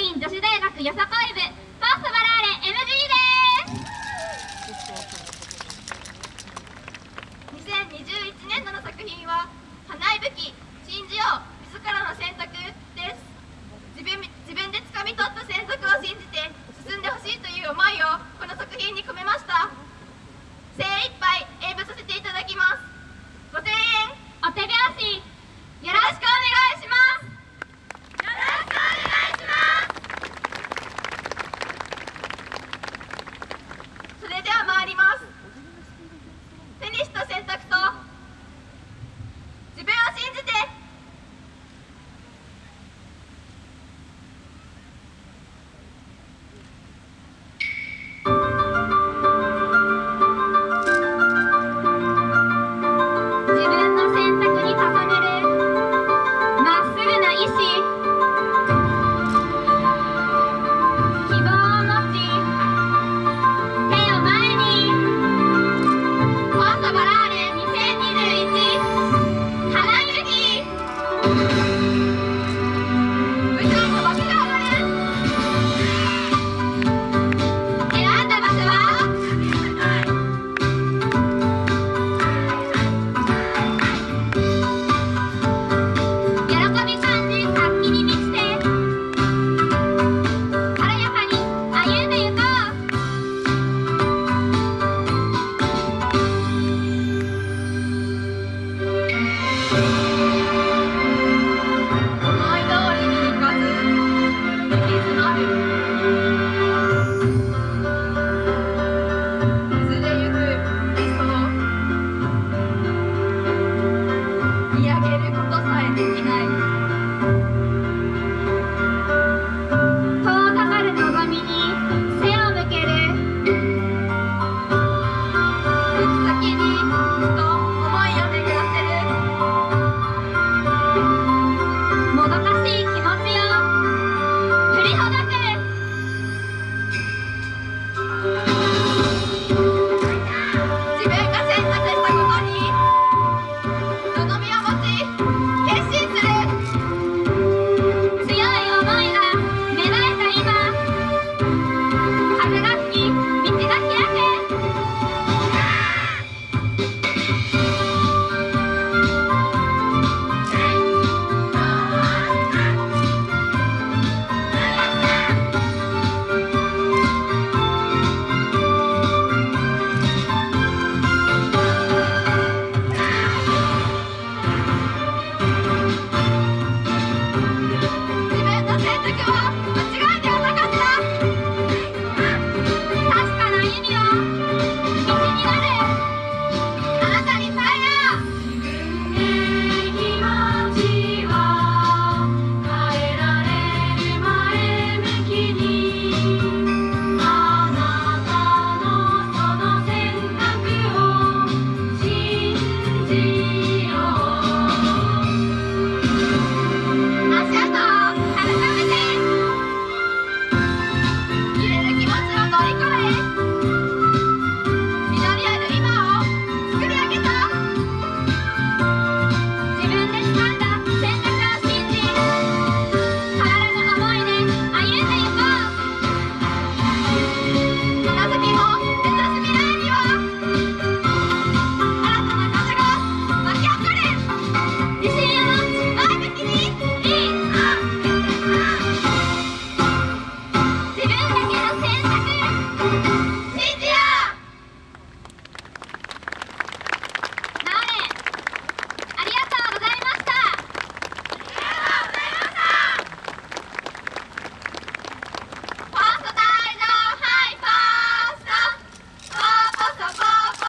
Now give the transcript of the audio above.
院女子大学よさこい部フォーストバラーレ MG です。2021年度の作品は「花い武器信じよう自らの選択」です。自分自分で掴み取った選択を